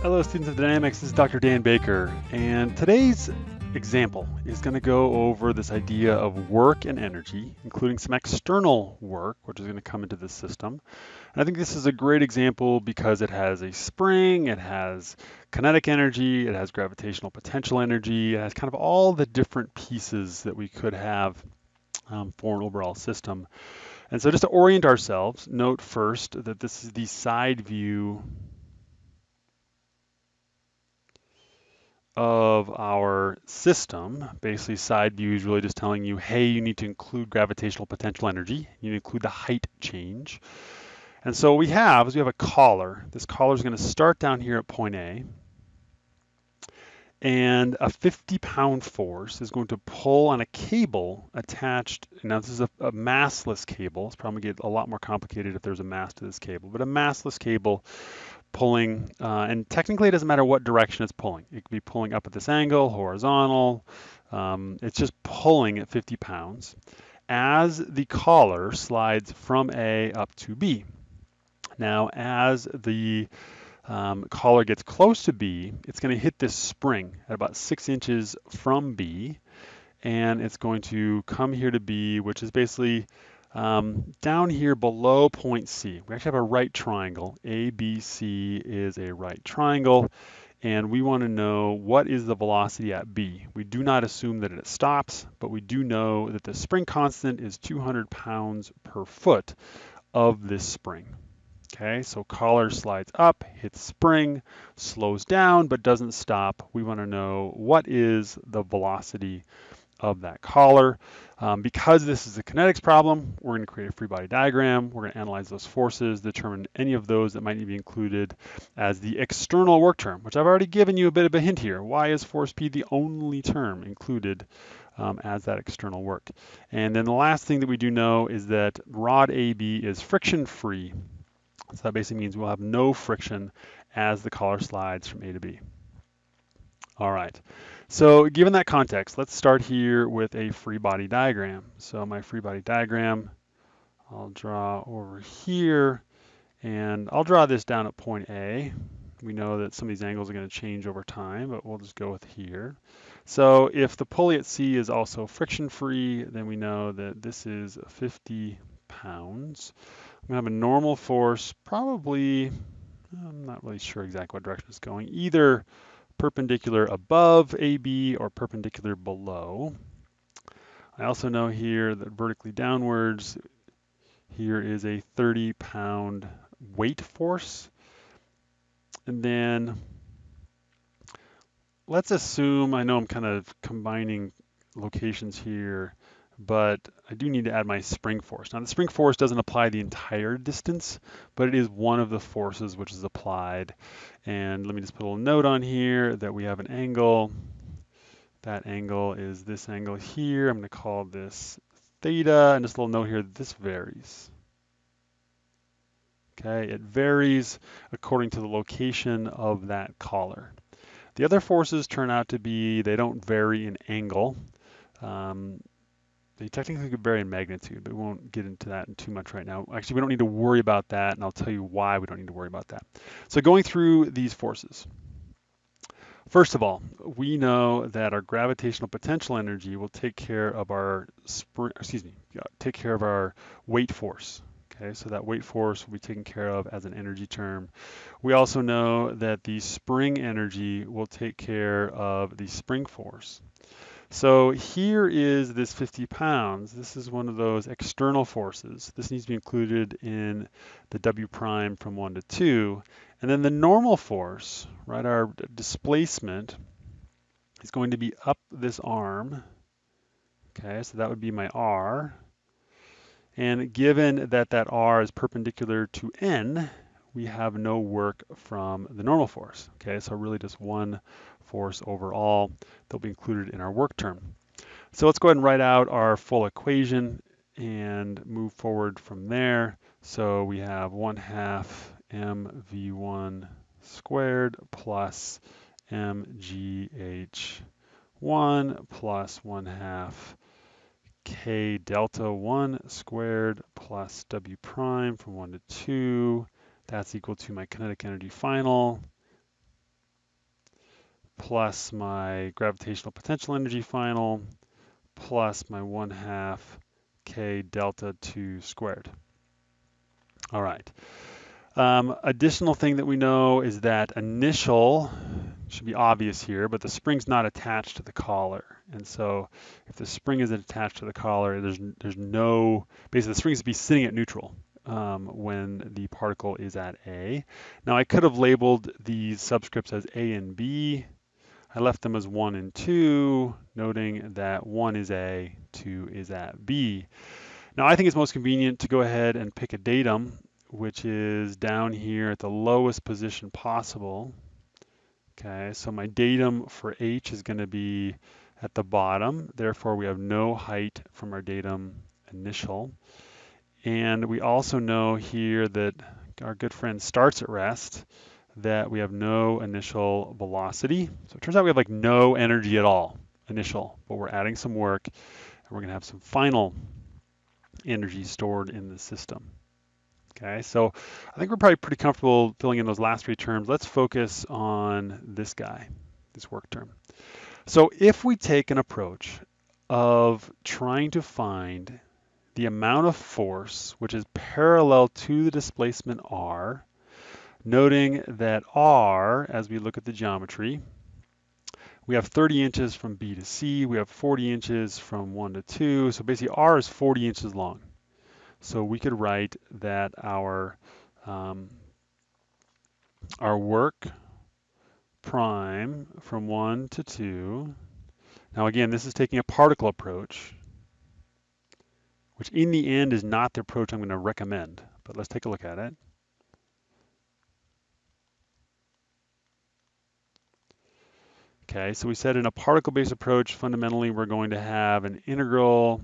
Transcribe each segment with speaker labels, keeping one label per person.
Speaker 1: Hello students of Dynamics, this is Dr. Dan Baker, and today's example is going to go over this idea of work and energy, including some external work, which is going to come into the system. And I think this is a great example because it has a spring, it has kinetic energy, it has gravitational potential energy, it has kind of all the different pieces that we could have um, for an overall system. And so just to orient ourselves, note first that this is the side view of our system, basically side view is really just telling you, hey, you need to include gravitational potential energy. You include the height change. And so what we have is we have a collar. This collar is going to start down here at point A. And a 50 pound force is going to pull on a cable attached. Now this is a, a massless cable. It's probably get a lot more complicated if there's a mass to this cable, but a massless cable pulling, uh, and technically it doesn't matter what direction it's pulling. It could be pulling up at this angle, horizontal. Um, it's just pulling at 50 pounds as the collar slides from A up to B. Now, as the um, collar gets close to B, it's going to hit this spring at about six inches from B, and it's going to come here to B, which is basically um, down here below point C, we actually have a right triangle. ABC is a right triangle, and we want to know what is the velocity at B. We do not assume that it stops, but we do know that the spring constant is 200 pounds per foot of this spring. Okay, so collar slides up, hits spring, slows down, but doesn't stop. We want to know what is the velocity of that collar. Um, because this is a kinetics problem, we're going to create a free body diagram. We're going to analyze those forces, determine any of those that might need to be included as the external work term, which I've already given you a bit of a hint here. Why is force P the only term included um, as that external work? And then the last thing that we do know is that rod AB is friction free. So that basically means we'll have no friction as the collar slides from A to B. All right. So given that context, let's start here with a free body diagram. So my free body diagram, I'll draw over here, and I'll draw this down at point A. We know that some of these angles are going to change over time, but we'll just go with here. So if the pulley at C is also friction free, then we know that this is 50 pounds. I'm going to have a normal force, probably, I'm not really sure exactly what direction it's going, either perpendicular above AB or perpendicular below. I also know here that vertically downwards, here is a 30 pound weight force. And then let's assume, I know I'm kind of combining locations here, but I do need to add my spring force. Now the spring force doesn't apply the entire distance, but it is one of the forces which is applied. And let me just put a little note on here that we have an angle. That angle is this angle here. I'm gonna call this theta, and just a little note here, this varies. Okay, it varies according to the location of that collar. The other forces turn out to be, they don't vary in angle. Um, they technically could vary in magnitude, but we won't get into that in too much right now. Actually, we don't need to worry about that, and I'll tell you why we don't need to worry about that. So going through these forces. First of all, we know that our gravitational potential energy will take care of our, spring, excuse me, take care of our weight force. Okay, so that weight force will be taken care of as an energy term. We also know that the spring energy will take care of the spring force. So here is this 50 pounds. This is one of those external forces. This needs to be included in the W prime from 1 to 2. And then the normal force, right, our displacement is going to be up this arm. Okay, so that would be my R. And given that that R is perpendicular to N, we have no work from the normal force. Okay, so really just one force overall that'll be included in our work term. So let's go ahead and write out our full equation and move forward from there. So we have 1 half mv1 squared plus mgh1 plus 1 half k delta 1 squared plus w prime from 1 to 2 that's equal to my kinetic energy final plus my gravitational potential energy final plus my 1 half k delta 2 squared. All right. Um, additional thing that we know is that initial should be obvious here, but the spring's not attached to the collar. And so if the spring isn't attached to the collar, there's, there's no, basically the spring is be sitting at neutral um, when the particle is at A. Now I could have labeled these subscripts as A and B. I left them as 1 and 2, noting that 1 is A, 2 is at B. Now I think it's most convenient to go ahead and pick a datum, which is down here at the lowest position possible. Okay, so my datum for H is going to be at the bottom. Therefore, we have no height from our datum initial. And we also know here that our good friend starts at rest, that we have no initial velocity. So it turns out we have like no energy at all initial, but we're adding some work and we're going to have some final energy stored in the system. Okay, so I think we're probably pretty comfortable filling in those last three terms. Let's focus on this guy, this work term. So if we take an approach of trying to find the amount of force which is parallel to the displacement r, noting that r, as we look at the geometry, we have 30 inches from B to C, we have 40 inches from 1 to 2, so basically r is 40 inches long. So we could write that our um, our work prime from 1 to 2. Now again, this is taking a particle approach, which in the end is not the approach I'm going to recommend, but let's take a look at it. Okay, so we said in a particle-based approach, fundamentally we're going to have an integral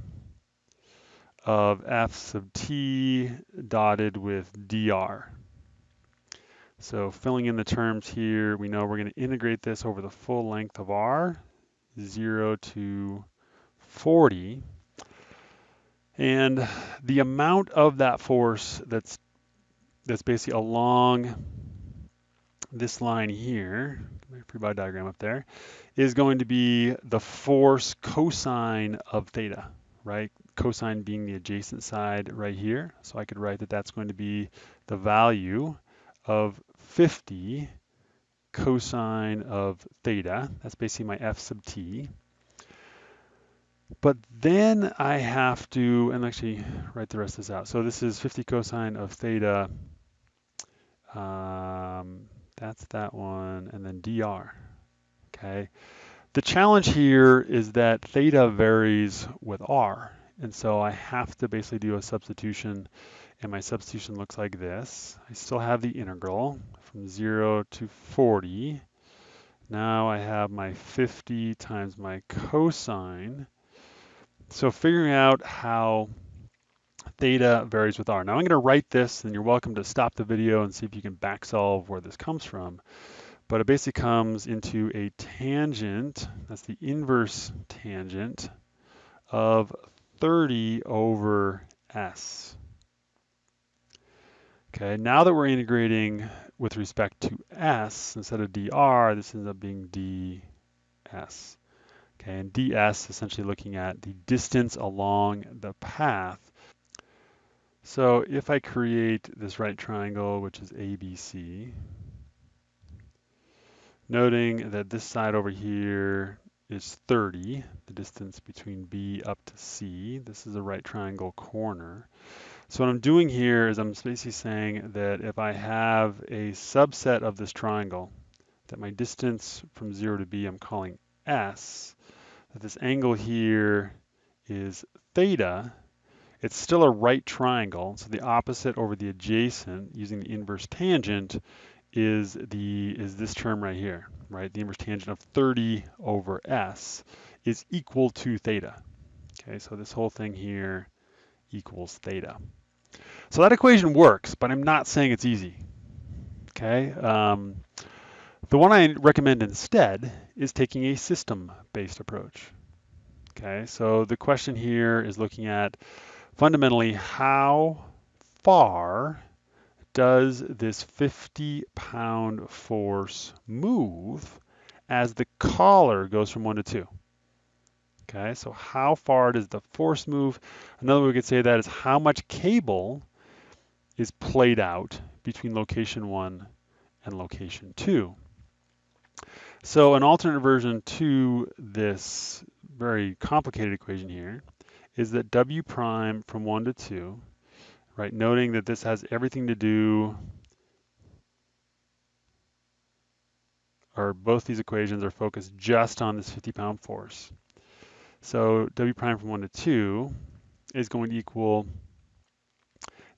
Speaker 1: of f sub t dotted with dr. So filling in the terms here, we know we're going to integrate this over the full length of r, 0 to 40. And the amount of that force that's that's basically along this line here, my free body diagram up there, is going to be the force cosine of theta, right? Cosine being the adjacent side right here. So I could write that that's going to be the value of 50 cosine of theta. That's basically my f sub t. But then I have to, and actually write the rest of this out. So this is 50 cosine of theta. Um, that's that one, and then dr. Okay. The challenge here is that theta varies with r. And so I have to basically do a substitution and my substitution looks like this. I still have the integral from 0 to 40. Now I have my 50 times my cosine. So figuring out how theta varies with r. Now I'm going to write this, and you're welcome to stop the video and see if you can back solve where this comes from. But it basically comes into a tangent, that's the inverse tangent, of 30 over s. Okay, now that we're integrating with respect to s instead of dr, this ends up being ds. Okay, and ds essentially looking at the distance along the path. So if I create this right triangle, which is ABC, noting that this side over here is 30, the distance between B up to C. This is a right triangle corner. So what I'm doing here is I'm basically saying that if I have a subset of this triangle, that my distance from 0 to B I'm calling S, that this angle here is theta, it's still a right triangle, so the opposite over the adjacent using the inverse tangent is the is this term right here, right? The inverse tangent of 30 over s is equal to theta. Okay, so this whole thing here equals theta. So that equation works, but I'm not saying it's easy. Okay, um, the one I recommend instead is taking a system-based approach. Okay, so the question here is looking at fundamentally how far does this 50 pound force move as the collar goes from 1 to 2. Okay, so how far does the force move? Another way we could say that is how much cable is played out between location 1 and location 2. So an alternate version to this very complicated equation here is that W prime from 1 to 2, right, noting that this has everything to do, or both these equations are focused just on this 50 pound force. So W prime from 1 to 2 is going to equal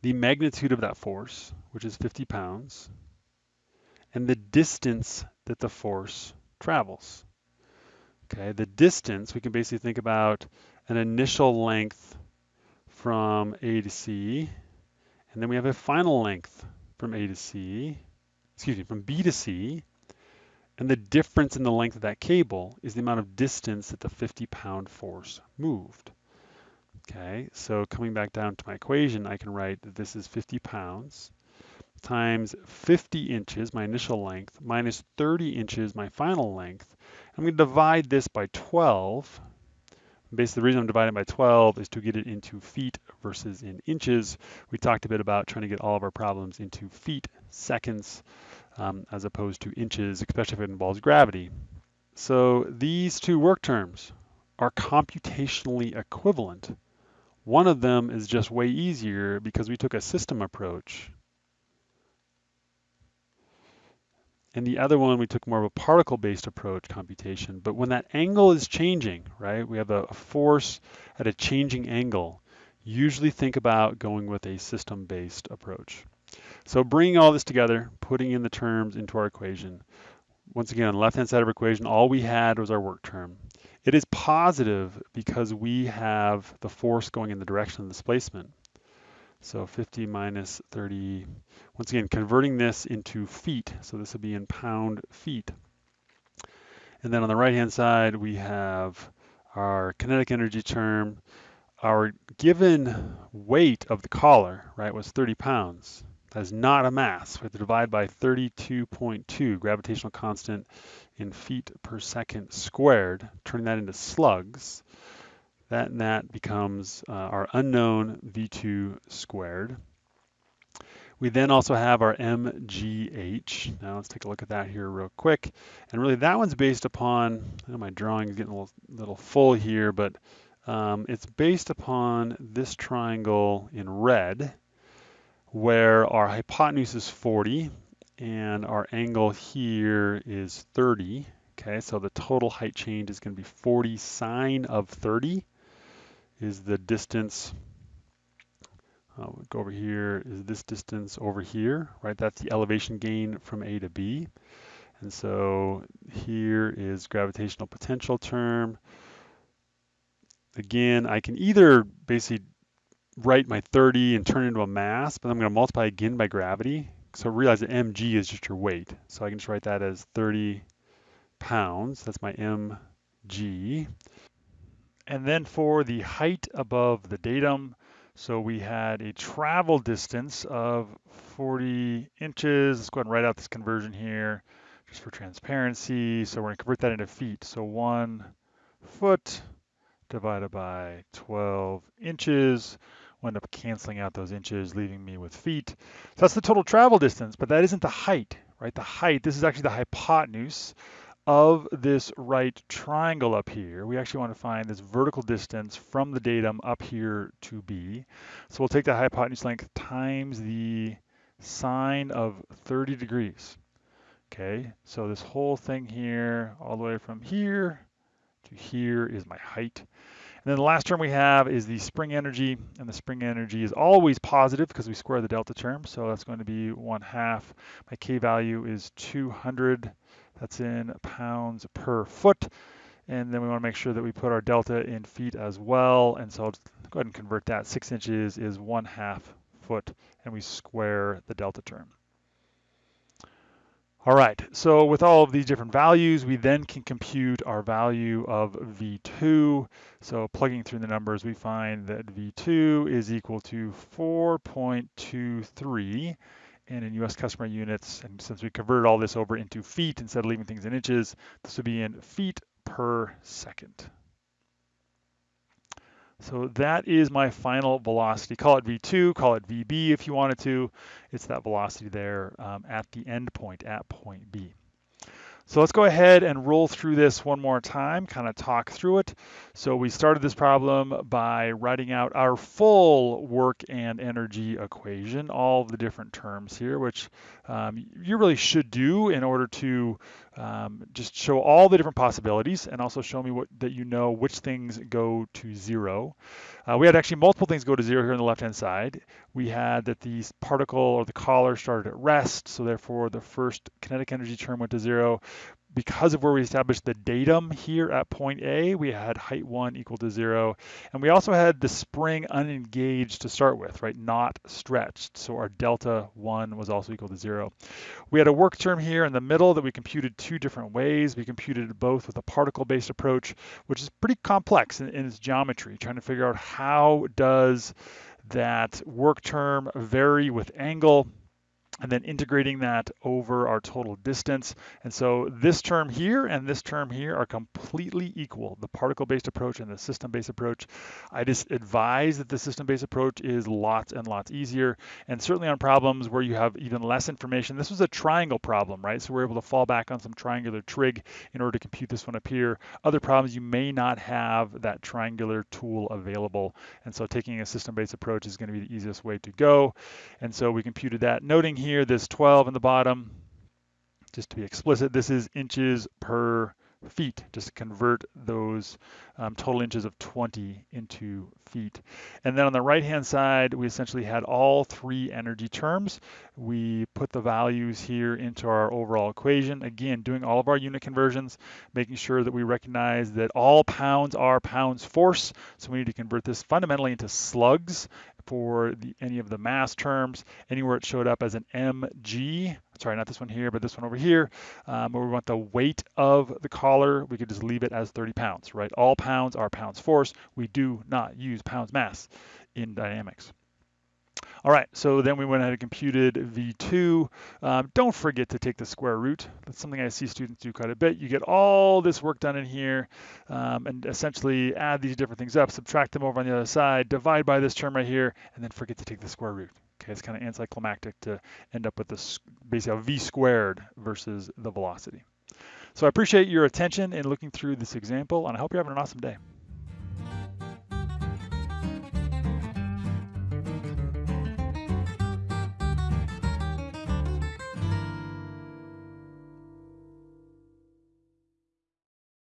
Speaker 1: the magnitude of that force, which is 50 pounds, and the distance that the force travels. Okay, the distance, we can basically think about an initial length from A to C, and then we have a final length from A to C, excuse me, from B to C, and the difference in the length of that cable is the amount of distance that the 50 pound force moved. Okay, so coming back down to my equation, I can write that this is 50 pounds times 50 inches, my initial length, minus 30 inches, my final length. I'm going to divide this by 12. Basically, the reason I'm dividing by 12 is to get it into feet versus in inches. We talked a bit about trying to get all of our problems into feet, seconds, um, as opposed to inches, especially if it involves gravity. So these two work terms are computationally equivalent. One of them is just way easier because we took a system approach And the other one, we took more of a particle-based approach computation. But when that angle is changing, right, we have a, force at a changing angle, usually think about going with a system-based approach. So bringing all this together, putting in the terms into our equation. Once again, on the left-hand side of our equation, all we had was our work term. It is positive because we have the force going in the direction of the displacement. So 50 minus 30, once again, converting this into feet. So this will be in pound feet. And then on the right-hand side, we have our kinetic energy term. Our given weight of the collar, right, was 30 pounds. That is not a mass. We have to divide by 32.2 gravitational constant in feet per second squared, turning that into slugs. That and that becomes uh, our unknown V2 squared. We then also have our MGH. Now let's take a look at that here real quick. And really that one's based upon, my drawing is getting a little, little full here, but um, it's based upon this triangle in red, where our hypotenuse is 40 and our angle here is 30. Okay, so the total height change is going to be 40 sine of 30 is the distance, uh, go over here, is this distance over here, right? That's the elevation gain from A to B. And so here is gravitational potential term. Again, I can either basically write my 30 and turn it into a mass, but I'm going to multiply again by gravity. So realize that mg is just your weight. So I can just write that as 30 pounds. That's my mg. And then for the height above the datum, so we had a travel distance of 40 inches. Let's go ahead and write out this conversion here just for transparency. So we're to convert that into feet. So one foot divided by 12 inches. We'll end up canceling out those inches, leaving me with feet. So that's the total travel distance, but that isn't the height, right? The height, this is actually the hypotenuse of this right triangle up here, we actually want to find this vertical distance from the datum up here to B. So we'll take the hypotenuse length times the sine of 30 degrees. Okay, so this whole thing here, all the way from here to here is my height. And then the last term we have is the spring energy, and the spring energy is always positive because we square the delta term, so that's going to be 1 half. My K value is 200 that's in pounds per foot. And then we want to make sure that we put our delta in feet as well. And so I'll go ahead and convert that. Six inches is one half foot, and we square the delta term. All right, so with all of these different values, we then can compute our value of V2. So plugging through the numbers, we find that V2 is equal to 4.23
Speaker 2: and in US customary units. And since we converted all this over into feet instead of leaving things in inches, this would be in feet per second. So that is my final velocity. Call it V2, call it VB if you wanted to. It's that velocity there um, at the end point, at point B. So let's go ahead and roll through this one more time, kind of talk through it. So we started this problem by writing out our full work and energy equation, all the different terms here, which um, you really should do in order to um, just show all the different possibilities and also show me what that you know which things go to zero. Uh, we had actually multiple things go to zero here on the left-hand side. We had that the particle or the collar started at rest, so therefore the first kinetic energy term went to zero because of where we established the datum here at point A, we had height one equal to zero. And we also had the spring unengaged to start with, right? Not stretched. So our delta one was also equal to zero. We had a work term here in the middle that we computed two different ways. We computed both with a particle-based approach, which is pretty complex in, in its geometry, trying to figure out how does that work term vary with angle and then integrating that over our total distance. And so this term here and this term here are completely equal, the particle-based approach and the system-based approach. I just advise that the system-based approach is lots and lots easier. And certainly on problems where you have even less information, this was a triangle problem, right? So we're able to fall back on some triangular trig in order to compute this one up here. Other problems, you may not have that triangular tool available. And so taking a system-based approach is gonna be the easiest way to go. And so we computed that. Noting here here, this 12 in the bottom, just to be explicit, this is inches per feet, just convert those um, total inches of 20 into feet. And then on the right-hand side, we essentially had all three energy terms. We put the values here into our overall equation. Again, doing all of our unit conversions, making sure that we recognize that all pounds are pounds force. So we need to convert this fundamentally into slugs for the, any of the mass terms, anywhere it showed up as an mg, sorry, not this one here, but this one over here, um, where we want the weight of the collar, we could just leave it as 30 pounds, right? All pounds are pounds force. We do not use pounds mass in dynamics. All right, so then we went ahead and computed V2. Um, don't forget to take the square root. That's something I see students do quite a bit. You get all this work done in here um, and essentially add these different things up, subtract them over on the other side, divide by this term right here, and then forget to take the square root. Okay, it's kind of anticlimactic to end up with this basically v squared versus the velocity. So I appreciate your attention in looking through this example, and I hope you're having an awesome day.